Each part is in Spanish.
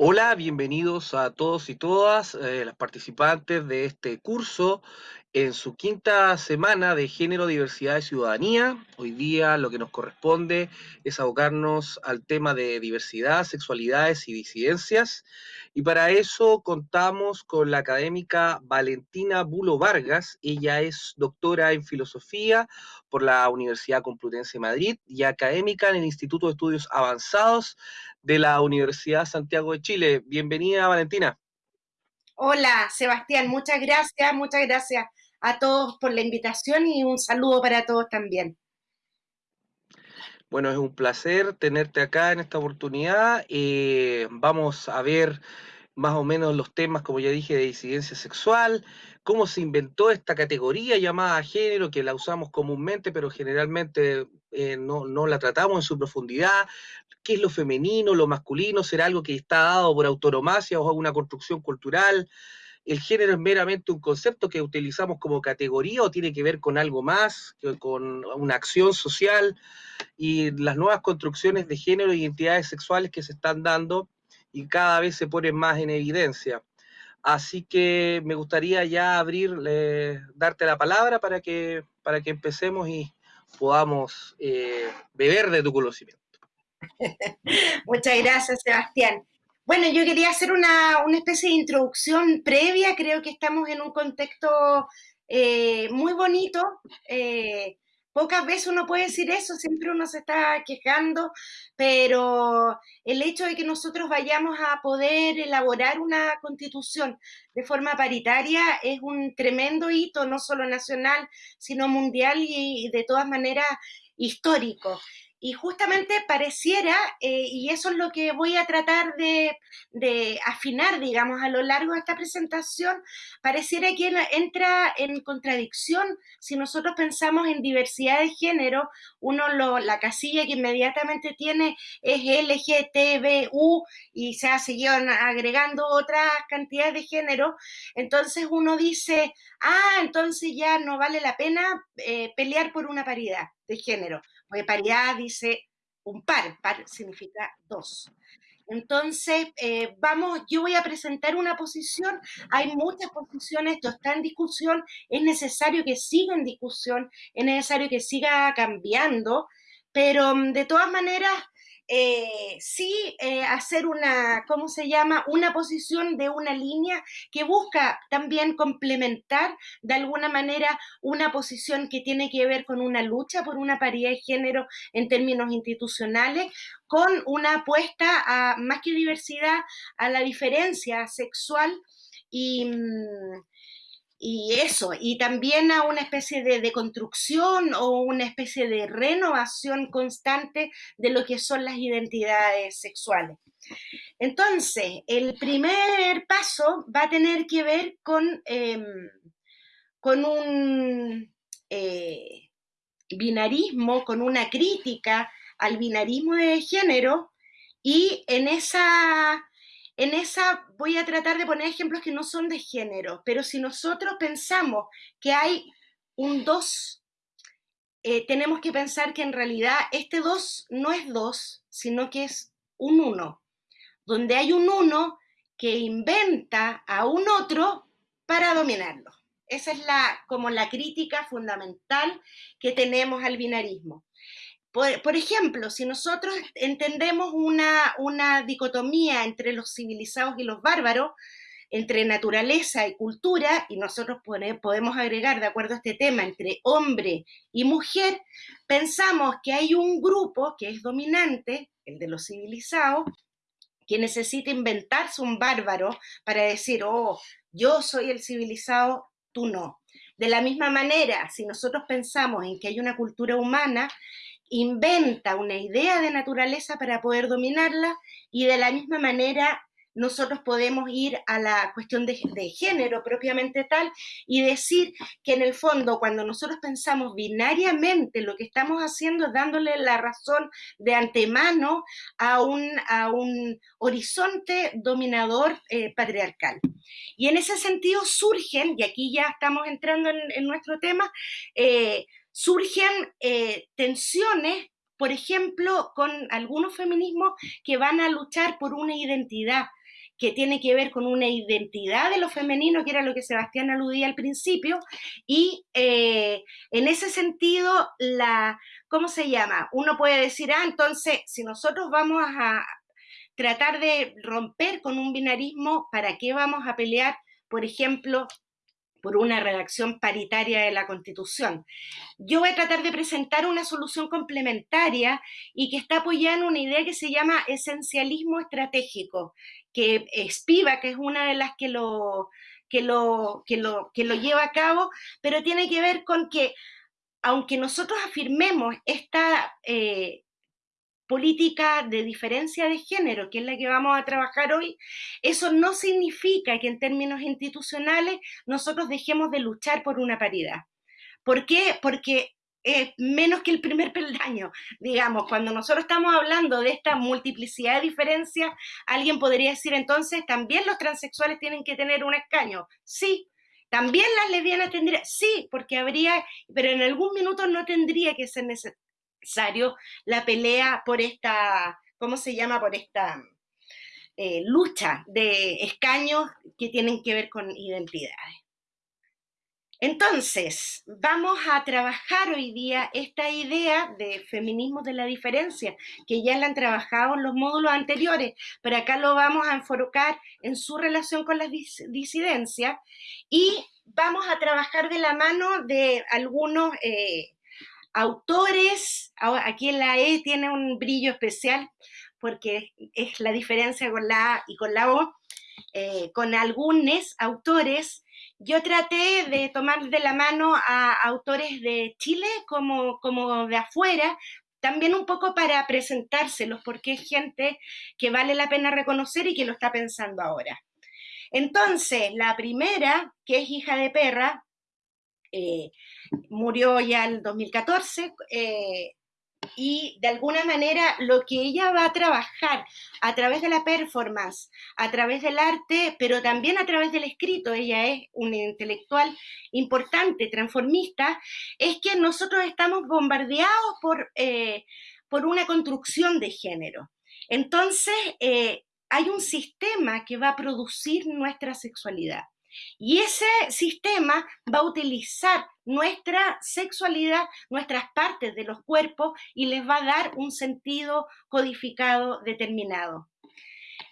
Hola, bienvenidos a todos y todas eh, las participantes de este curso en su quinta semana de Género, Diversidad y Ciudadanía. Hoy día lo que nos corresponde es abocarnos al tema de diversidad, sexualidades y disidencias. Y para eso contamos con la académica Valentina Bulo Vargas. Ella es doctora en filosofía por la Universidad Complutense de Madrid y académica en el Instituto de Estudios Avanzados de la Universidad Santiago de Chile. Bienvenida, Valentina. Hola, Sebastián, muchas gracias, muchas gracias a todos por la invitación y un saludo para todos también. Bueno, es un placer tenerte acá en esta oportunidad. Eh, vamos a ver más o menos los temas, como ya dije, de disidencia sexual, cómo se inventó esta categoría llamada género, que la usamos comúnmente, pero generalmente eh, no, no, la tratamos en su profundidad, qué es lo femenino, lo masculino, será algo que está dado por autonomacia o una construcción cultural, el género es meramente un concepto que utilizamos como categoría o tiene que ver con algo más, con una acción social y las nuevas construcciones de género e identidades sexuales que se están dando y cada vez se ponen más en evidencia. Así que me gustaría ya abrir, darte la palabra para que, para que empecemos y podamos eh, beber de tu conocimiento. Muchas gracias, Sebastián. Bueno, yo quería hacer una, especie de introducción previa, creo que estamos en un contexto eh, muy bonito. Eh, pocas veces uno puede decir eso, siempre uno se está quejando, pero el hecho de que nosotros vayamos a poder elaborar una constitución de forma paritaria es un tremendo hito, no solo nacional, sino mundial y de todas maneras histórico. Y justamente pareciera, eh, y eso es lo que voy a tratar de, afinar, digamos, a lo largo de esta presentación, pareciera que entra en contradicción. Si nosotros pensamos en diversidad de género, uno lo, la casilla que inmediatamente tiene es LGTBU y se ha seguido agregando otras cantidades de género, entonces uno dice, ah, entonces ya no vale la pena eh, pelear por una paridad de género porque paridad dice un par, par significa dos. Entonces, eh, vamos, yo voy a presentar una posición, hay muchas posiciones, esto está en discusión, es necesario que siga en discusión, es necesario que siga cambiando, pero mm, de todas maneras, eh, sí eh, hacer una, ¿cómo se llama? Una posición de una línea que busca también complementar de alguna manera una posición que tiene que ver con una lucha por una paridad de género en términos institucionales, con una apuesta a más que diversidad, a la diferencia sexual y... Mm, y eso, y también a una especie de, construcción o una especie de renovación constante de lo que son las identidades sexuales. Entonces, el primer paso va a tener que ver con, em, con un eh, binarismo, con una crítica al binarismo de género, y en esa en esa voy a tratar de poner ejemplos que no son de género, pero si nosotros pensamos que hay un 2, eh, tenemos que pensar que en realidad este 2 no es 2, sino que es un 1, donde hay un 1 que inventa a un otro para dominarlo. Esa es la, como la crítica fundamental que tenemos al binarismo. Por, ejemplo, si nosotros entendemos una, una dicotomía entre los civilizados y los bárbaros, entre naturaleza y cultura, y nosotros podemos agregar, de acuerdo a este tema, entre hombre y mujer, pensamos que hay un grupo que es dominante, el de los civilizados, que necesita inventarse un bárbaro para decir, oh, yo soy el civilizado, tú no. De la misma manera, si nosotros pensamos en que hay una cultura humana, inventa una idea de naturaleza para poder dominarla y de la misma manera nosotros podemos ir a la cuestión de, género propiamente tal y decir que en el fondo cuando nosotros pensamos binariamente lo que estamos haciendo es dándole la razón de antemano a un, a un horizonte dominador eh, patriarcal. Y en ese sentido surgen, y aquí ya estamos entrando en, nuestro tema, eh, surgen eh, tensiones, por ejemplo, con algunos feminismos que van a luchar por una identidad, que tiene que ver con una identidad de lo femenino, que era lo que Sebastián aludía al principio, y eh, en ese sentido, la, ¿cómo se llama? Uno puede decir, ah, entonces, si nosotros vamos a tratar de romper con un binarismo, ¿para qué vamos a pelear, por ejemplo, por una redacción paritaria de la Constitución. Yo voy a tratar de presentar una solución complementaria y que está apoyada en una idea que se llama esencialismo estratégico, que es PIVA, que es una de las que lo, que lo, que lo, que lo lleva a cabo, pero tiene que ver con que aunque nosotros afirmemos esta eh, política de diferencia de género, que es la que vamos a trabajar hoy, eso no significa que en términos institucionales nosotros dejemos de luchar por una paridad. ¿Por qué? Porque menos que el primer peldaño. Digamos, cuando nosotros estamos hablando de esta multiplicidad de diferencias, alguien podría decir entonces, también los transexuales tienen que tener un escaño. Sí, también las lesbianas tendrían, sí, porque habría, pero en algún minuto no tendría que ser necesario la pelea por esta, ¿cómo se llama? Por esta eh, lucha de escaños que tienen que ver con identidades. Entonces, vamos a trabajar hoy día esta idea de feminismo de la diferencia, que ya la han trabajado en los módulos anteriores, pero acá lo vamos a enfocar en su relación con las disidencias y vamos a trabajar de la mano de algunos eh, autores, aquí la E tiene un brillo especial porque es la diferencia con la A y con la O, eh, con algunos autores. Yo traté de tomar de la mano a autores de Chile como, como de afuera, también un poco para presentárselos, porque es gente que vale la pena reconocer y que lo está pensando ahora. Entonces, la primera, que es hija de perra, eh, murió ya en 2014 eh, y de alguna manera lo que ella va a trabajar a través de la performance, a través del arte, pero también a través del escrito, ella es una intelectual importante, transformista, es que nosotros estamos bombardeados por, eh, por una construcción de género. Entonces, hay un sistema que va a producir nuestra sexualidad. Y ese sistema va a utilizar nuestra sexualidad, nuestras partes de los cuerpos y les va a dar un sentido codificado determinado.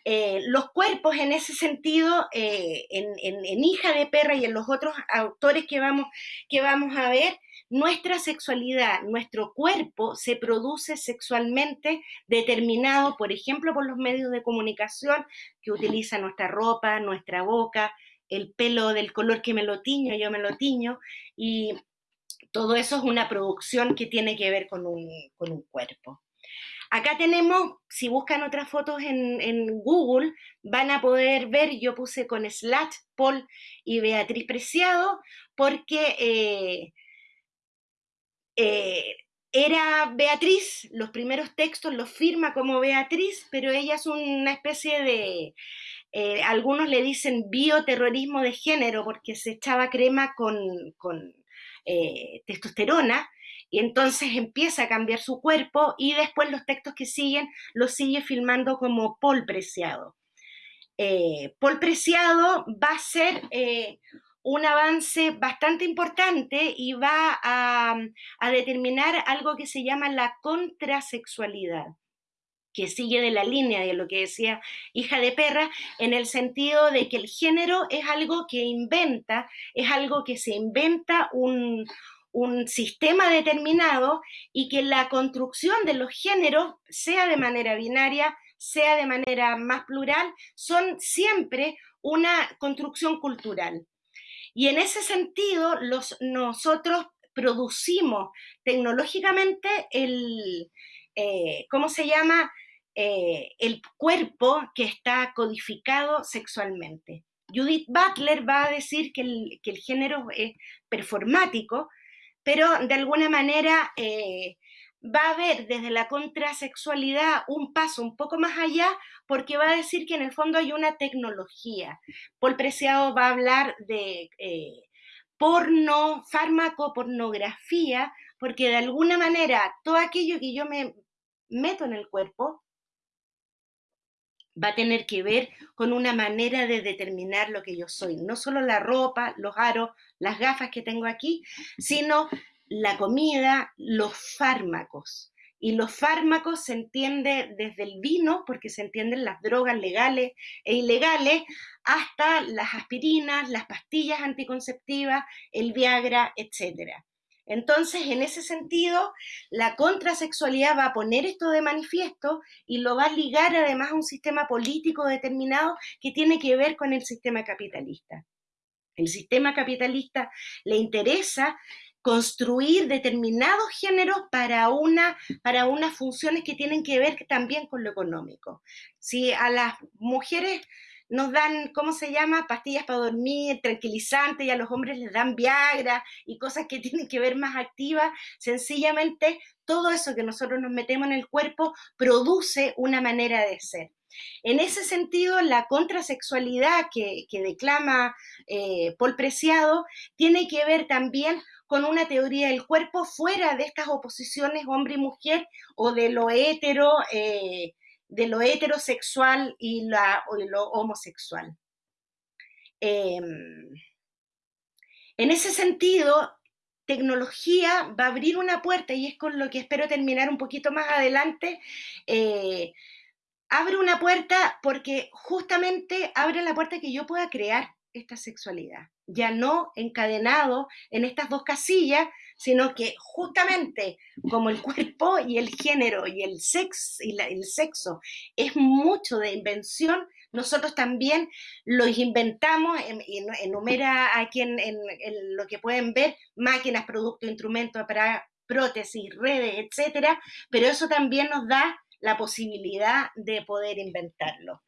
Eh, los cuerpos en ese sentido, eh, en, Hija de Perra y en los otros autores que vamos, que vamos a ver, nuestra sexualidad, nuestro cuerpo se produce sexualmente determinado, por ejemplo, por los medios de comunicación que utilizan nuestra ropa, nuestra boca, el pelo del color que me lo tiño, yo me lo tiño, y todo eso es una producción que tiene que ver con un, cuerpo. Acá tenemos, si buscan otras fotos en, Google, van a poder ver, yo puse con Slat, Paul y Beatriz Preciado, porque eh, eh, era Beatriz, los primeros textos los firma como Beatriz, pero ella es una especie de, eh, algunos le dicen bioterrorismo de género porque se echaba crema con, eh, testosterona y entonces empieza a cambiar su cuerpo y después los textos que siguen los sigue filmando como Paul Preciado. Eh, Paul Preciado va a ser un avance bastante importante y va a, a determinar algo que se llama la contrasexualidad que sigue de la línea de lo que decía hija de perra, en el sentido de que el género es algo que inventa, es algo que se inventa un, sistema determinado y que la construcción de los géneros, sea de manera binaria, sea de manera más plural, son siempre una construcción cultural. Y en ese sentido, los, nosotros producimos tecnológicamente el, eh, ¿cómo se llama? Eh, el cuerpo que está codificado sexualmente. Judith Butler va a decir que el, género es performático, pero de alguna manera eh, va a haber desde la contrasexualidad un paso un poco más allá, porque va a decir que en el fondo hay una tecnología. Paul Preciado va a hablar de eh, porno, fármaco, pornografía, porque de alguna manera todo aquello que yo me meto en el cuerpo va a tener que ver con una manera de determinar lo que yo soy. No solo la ropa, los aros, las gafas que tengo aquí, sino la comida, los fármacos. Y los fármacos se entiende desde el vino, porque se entienden las drogas legales e ilegales, hasta las aspirinas, las pastillas anticonceptivas, el Viagra, etc. Entonces, en ese sentido, la contrasexualidad va a poner esto de manifiesto y lo va a ligar además a un sistema político determinado que tiene que ver con el sistema capitalista. El sistema capitalista le interesa construir determinados géneros para, una, para unas funciones que tienen que ver también con lo económico. Si a las mujeres nos dan, ¿cómo se llama? Pastillas para dormir, tranquilizantes, y a los hombres les dan Viagra y cosas que tienen que ver más activas, sencillamente todo eso que nosotros nos metemos en el cuerpo produce una manera de ser. En ese sentido, la contrasexualidad que, declama eh, Paul Preciado tiene que ver también con una teoría del cuerpo fuera de estas oposiciones hombre y mujer o de lo hetero, eh, de lo heterosexual y, la, lo homosexual. Em, en ese sentido, tecnología va a abrir una puerta, y es con lo que espero terminar un poquito más adelante, eh, abre una puerta porque justamente abre la puerta que yo pueda crear esta sexualidad, ya no encadenado en estas dos casillas, sino que justamente como el cuerpo y el género y el sexo, y el sexo es mucho de invención, nosotros también los inventamos, enumera aquí en, en, lo que pueden ver, máquinas, productos, instrumentos para prótesis, redes, etcétera, pero eso también nos da la posibilidad de poder inventarlo.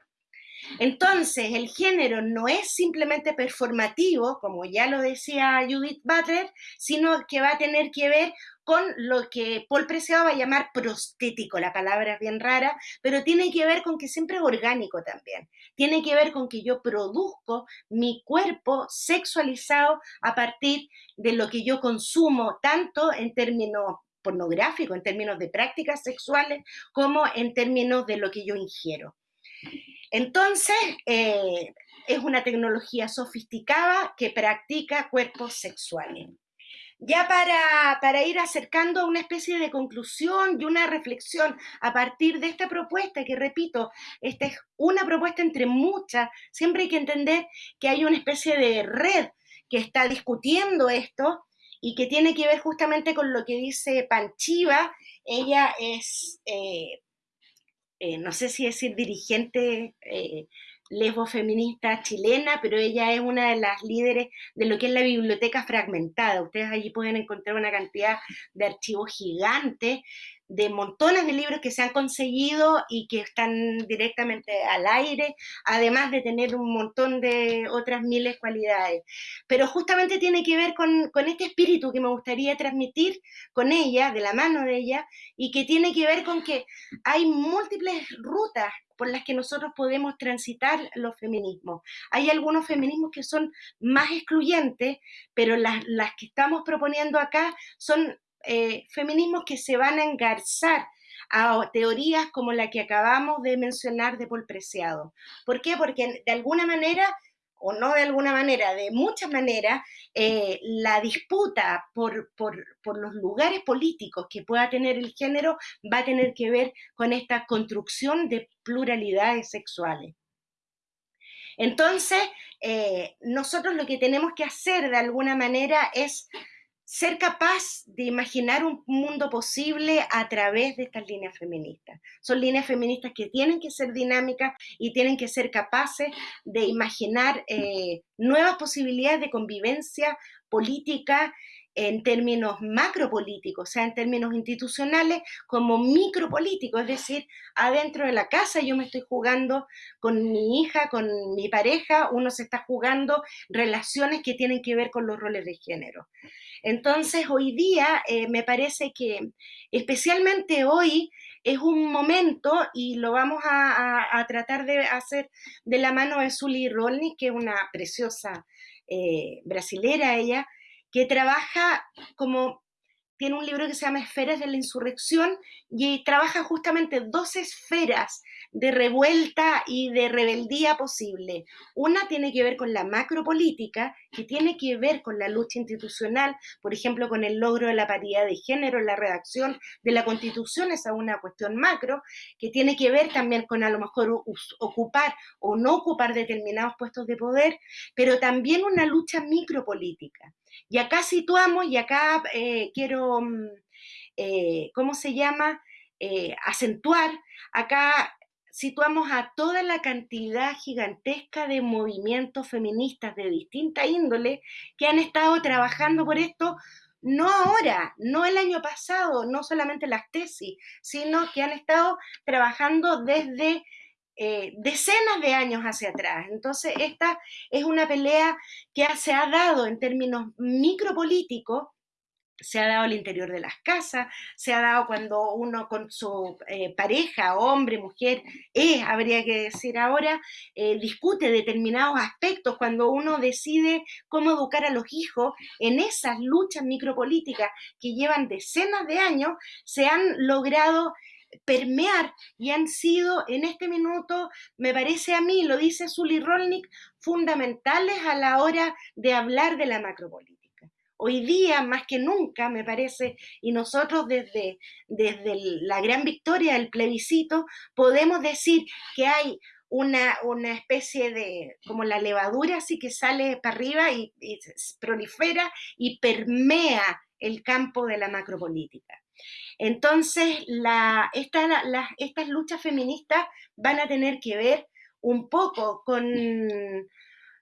Entonces, el género no es simplemente performativo, como ya lo decía Judith Butler, sino que va a tener que ver con lo que Paul Preciado va a llamar prostético, la palabra es bien rara, pero tiene que ver con que siempre es orgánico también. Tiene que ver con que yo produzco mi cuerpo sexualizado a partir de lo que yo consumo, tanto en términos pornográficos, en términos de prácticas sexuales, como en términos de lo que yo ingiero. Entonces, eh, es una tecnología sofisticada que practica cuerpos sexuales. Ya para, para, ir acercando a una especie de conclusión y una reflexión a partir de esta propuesta, que repito, esta es una propuesta entre muchas, siempre hay que entender que hay una especie de red que está discutiendo esto y que tiene que ver justamente con lo que dice Panchiva. Ella es eh, eh, no sé si decir dirigente eh, lesbo feminista chilena, pero ella es una de las líderes de lo que es la biblioteca fragmentada. Ustedes allí pueden encontrar una cantidad de archivos gigantes de montones de libros que se han conseguido y que están directamente al aire, además de tener un montón de otras miles cualidades. Pero justamente tiene que ver con este espíritu que me gustaría transmitir con ella, de la mano de ella, y que tiene que ver con que hay múltiples rutas por las que nosotros podemos transitar los feminismos. Hay algunos feminismos que son más excluyentes, pero las, las que estamos proponiendo acá son eh, feminismos que se van a engarzar a teorías como la que acabamos de mencionar de Paul Preciado. ¿Por qué? Porque de alguna manera, o no de alguna manera, de muchas maneras, eh, la disputa por, por, los lugares políticos que pueda tener el género va a tener que ver con esta construcción de pluralidades sexuales. Entonces, eh, nosotros lo que tenemos que hacer de alguna manera es ser capaz de imaginar un mundo posible a través de estas líneas feministas. Son líneas feministas que tienen que ser dinámicas y tienen que ser capaces de imaginar eh, nuevas posibilidades de convivencia política en términos macropolíticos, o sea, en términos institucionales, como micropolíticos, es decir, adentro de la casa yo me estoy jugando con mi hija, con mi pareja, uno se está jugando relaciones que tienen que ver con los roles de género. Entonces, hoy día eh, me parece que, especialmente hoy, es un momento, y lo vamos a, tratar de hacer de la mano de Zully Rolny, que es una preciosa eh, brasilera ella, que trabaja como tiene un libro que se llama Esferas de la Insurrección y trabaja justamente dos esferas de revuelta y de rebeldía posible. Una tiene que ver con la macropolítica, que tiene que ver con la lucha institucional, por ejemplo, con el logro de la paridad de género la redacción de la Constitución, esa es una cuestión macro, que tiene que ver también con a lo mejor ocupar o no ocupar determinados puestos de poder, pero también una lucha micropolítica. Y acá situamos, y acá eh, quiero, mm, eh, ¿cómo se llama? Eh, acentuar, acá situamos a toda la cantidad gigantesca de movimientos feministas de distinta índole que han estado trabajando por esto, no ahora, no el año pasado, no solamente las tesis, sino que han estado trabajando desde eh, decenas de años hacia atrás. Entonces, esta es una pelea que se ha dado en términos micropolíticos se ha dado al interior de las casas, se ha dado cuando uno con su eh, pareja, hombre, mujer, es, habría que decir ahora, eh, discute determinados aspectos, cuando uno decide cómo educar a los hijos en esas luchas micropolíticas que llevan decenas de años, se han logrado permear y han sido en este minuto, me parece a mí, lo dice Zully Rolnick, fundamentales a la hora de hablar de la macropolítica hoy día más que nunca, me parece, y nosotros desde, desde la gran victoria del plebiscito podemos decir que hay una, una, especie de, como la levadura así que sale para arriba y, prolifera y permea el campo de la macropolítica. Entonces, estas luchas feministas van a tener que ver un poco con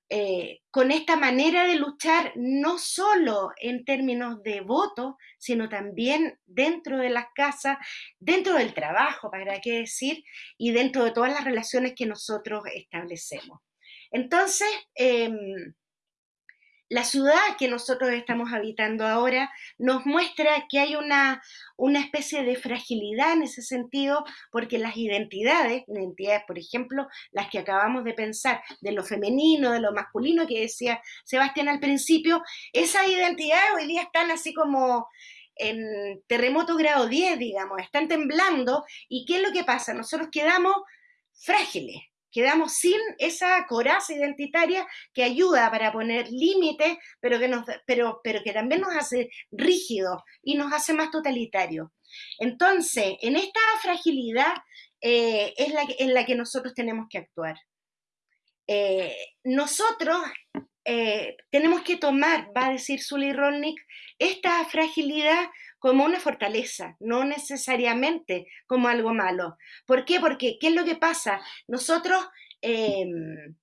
eh, con esta manera de luchar no solo en términos de voto, sino también dentro de las casas, dentro del trabajo, para qué decir, y dentro de todas las relaciones que nosotros establecemos. Entonces, em, la ciudad que nosotros estamos habitando ahora nos muestra que hay una, una especie de fragilidad en ese sentido, porque las identidades, identidades, por ejemplo, las que acabamos de pensar, de lo femenino, de lo masculino, que decía Sebastián al principio, esas identidades hoy día están así como en terremoto grado 10, digamos, están temblando, y ¿qué es lo que pasa? Nosotros quedamos frágiles, quedamos sin esa coraza identitaria que ayuda para poner límites, pero que, pero, pero que también nos hace rígidos y nos hace más totalitarios. Entonces, en esta fragilidad eh, es la, en la que nosotros tenemos que actuar. Eh, nosotros eh, tenemos que tomar, va a decir Sully Rolnick, esta fragilidad como una fortaleza, no necesariamente como algo malo. ¿Por qué? Porque, ¿qué es lo que pasa? Nosotros, em,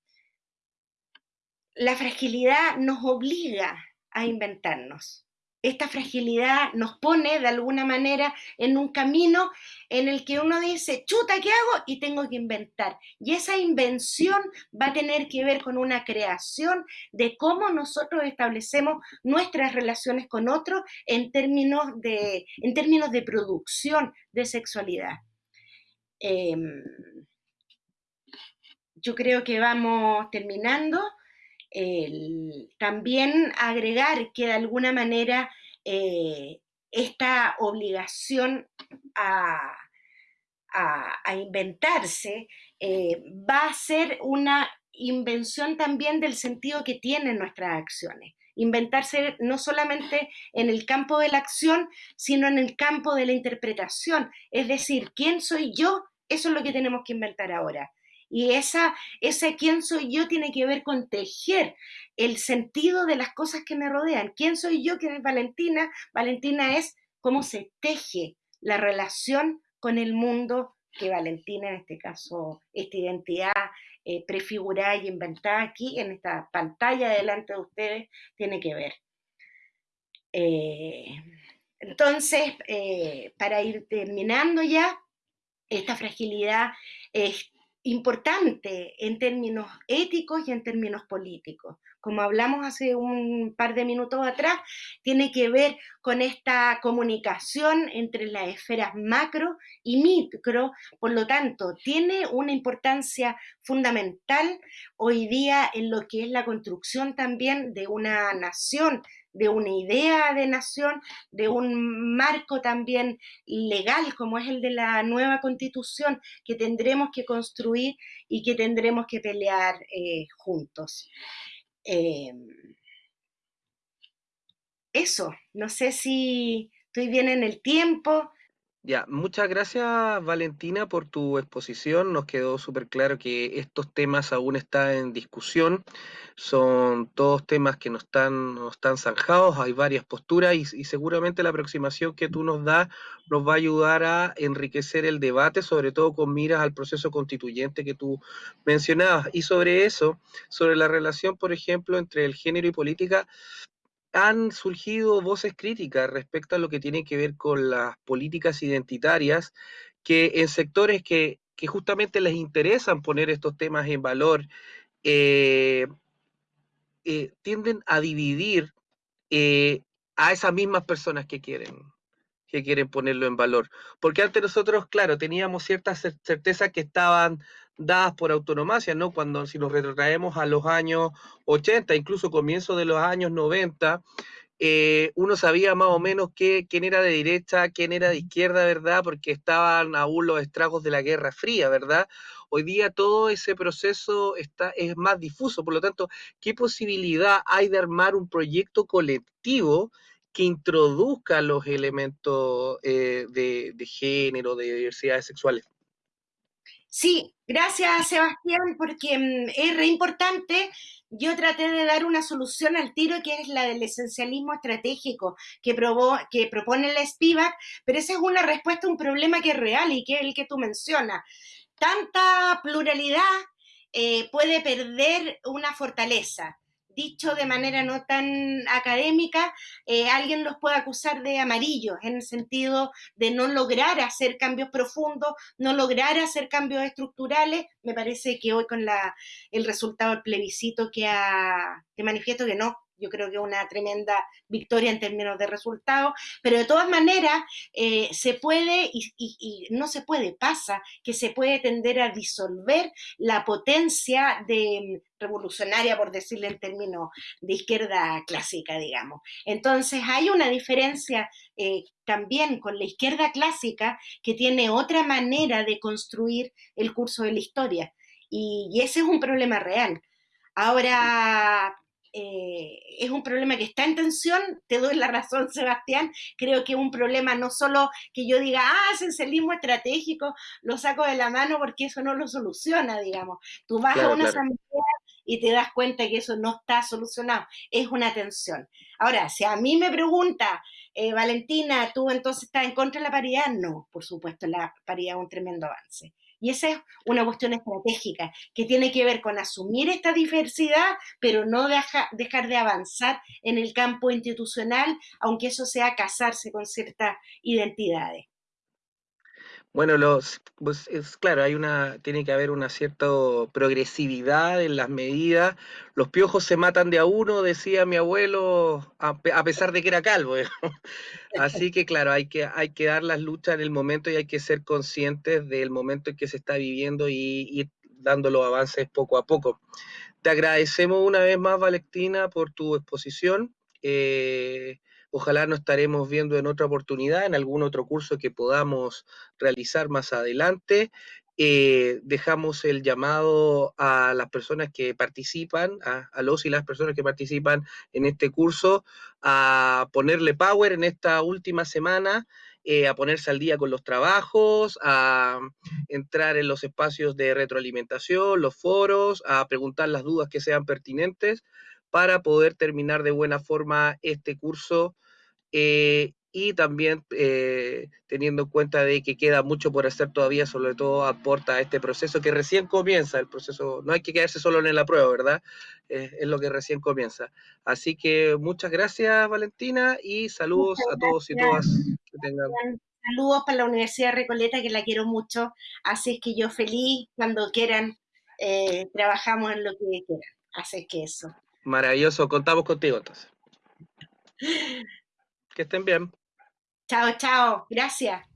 la fragilidad nos obliga a inventarnos esta fragilidad nos pone de alguna manera en un camino en el que uno dice, chuta, ¿qué hago? Y tengo que inventar. Y esa invención va a tener que ver con una creación de cómo nosotros establecemos nuestras relaciones con otros en términos de, en términos de producción de sexualidad. Em, yo creo que vamos terminando también agregar que de alguna manera eh, esta obligación a, inventarse eh, va a ser una invención también del sentido que tienen nuestras acciones. Inventarse no solamente en el campo de la acción, sino en el campo de la interpretación. Es decir, ¿quién soy yo? Eso es lo que tenemos que inventar ahora. Y esa, ese quién soy yo tiene que ver con tejer el sentido de las cosas que me rodean. ¿Quién soy yo? ¿Quién es Valentina? Valentina es cómo se teje la relación con el mundo que Valentina, en este caso, esta identidad eh, prefigurada y inventada aquí en esta pantalla delante de ustedes, tiene que ver. Eh, entonces, eh, para ir terminando ya, esta fragilidad importante en términos éticos y en términos políticos. Como hablamos hace un par de minutos atrás, tiene que ver con esta comunicación entre las esferas macro y micro, por lo tanto, tiene una importancia fundamental hoy día en lo que es la construcción también de una nación de una idea de nación, de un marco también legal como es el de la nueva constitución que tendremos que construir y que tendremos que pelear eh, juntos. Eh, eso, no sé si estoy bien en el tiempo, ya, muchas gracias Valentina por tu exposición. Nos quedó súper claro que estos temas aún están en discusión. Son todos temas que no están, no están zanjados, hay varias posturas y, y, seguramente la aproximación que tú nos das nos va a ayudar a enriquecer el debate, sobre todo con miras al proceso constituyente que tú mencionabas. Y sobre eso, sobre la relación, por ejemplo, entre el género y política, han surgido voces críticas respecto a lo que tiene que ver con las políticas identitarias, que en sectores que, justamente les interesan poner estos temas en valor, eh, eh, tienden a dividir eh, a esas mismas personas que quieren que quieren ponerlo en valor. Porque antes nosotros, claro, teníamos ciertas certezas que estaban dadas por autonomacia, ¿no? Cuando si nos retrotraemos a los años 80, incluso comienzo de los años 90, eh, uno sabía más o menos qué, quién era de derecha, quién era de izquierda, ¿verdad? Porque estaban aún los estragos de la Guerra Fría, ¿verdad? Hoy día todo ese proceso está, es más difuso, por lo tanto, ¿qué posibilidad hay de armar un proyecto colectivo que introduzca los elementos eh, de, de género, de diversidades sexuales? Sí, gracias Sebastián, porque mm, es re importante. Yo traté de dar una solución al tiro que es la del esencialismo estratégico que, propone la SPIVAC, pero esa es una respuesta a un problema que es real y que es el que tú mencionas. Tanta pluralidad eh, puede perder una fortaleza dicho de manera no tan académica, eh, alguien los puede acusar de amarillos, en el sentido de no lograr hacer cambios profundos, no lograr hacer cambios estructurales. Me parece que hoy con la, el resultado del plebiscito que, ha, que manifiesto que no, yo creo que una tremenda victoria en términos de resultados, pero de todas maneras eh, se puede y, no se puede, pasa que se puede tender a disolver la potencia de revolucionaria, por decirle en términos de izquierda clásica, digamos. Entonces hay una diferencia eh, también con la izquierda clásica que tiene otra manera de construir el curso de la historia. Y ese es un problema real. Ahora, eh, es un problema que está en tensión, te doy la razón, Sebastián, creo que es un problema no solo que yo diga, ah, esencialismo estratégico, lo saco de la mano porque eso no lo soluciona, digamos. Tú vas claro, a una claro. asamblea y te das cuenta que eso no está solucionado, es una tensión. Ahora, si a mí me pregunta, eh, Valentina, ¿tú entonces estás en contra de la paridad? No, por supuesto, la paridad es un tremendo avance. Y esa es una cuestión estratégica que tiene que ver con asumir esta diversidad, pero no deja, dejar de avanzar en el campo institucional, aunque eso sea casarse con ciertas identidades. Bueno, los, pues es claro, hay una, tiene que haber una cierta progresividad en las medidas. Los piojos se matan de a uno, decía mi abuelo, a, pesar de que era calvo. Así que claro, hay que, hay que dar las luchas en el momento y hay que ser conscientes del momento en que se está viviendo y ir dando los avances poco a poco. Te agradecemos una vez más, Valentina, por tu exposición. Eh, Ojalá nos estaremos viendo en otra oportunidad, en algún otro curso que podamos realizar más adelante. Eh, dejamos el llamado a las personas que participan, a, los y las personas que participan en este curso, a ponerle power en esta última semana, eh, a ponerse al día con los trabajos, a entrar en los espacios de retroalimentación, los foros, a preguntar las dudas que sean pertinentes para poder terminar de buena forma este curso eh, y también eh, teniendo en cuenta de que queda mucho por hacer todavía, sobre todo aporta a este proceso que recién comienza, el proceso, no hay que quedarse solo en la prueba, ¿verdad? Eh, es lo que recién comienza. Así que muchas gracias Valentina y saludos a todos y todas. Que tengan. Saludos para la Universidad de Recoleta, que la quiero mucho, así es que yo feliz, cuando quieran, eh, trabajamos en lo que quieran, así que eso. Maravilloso, contamos contigo entonces. Que estén bien. Chao, chao. Gracias.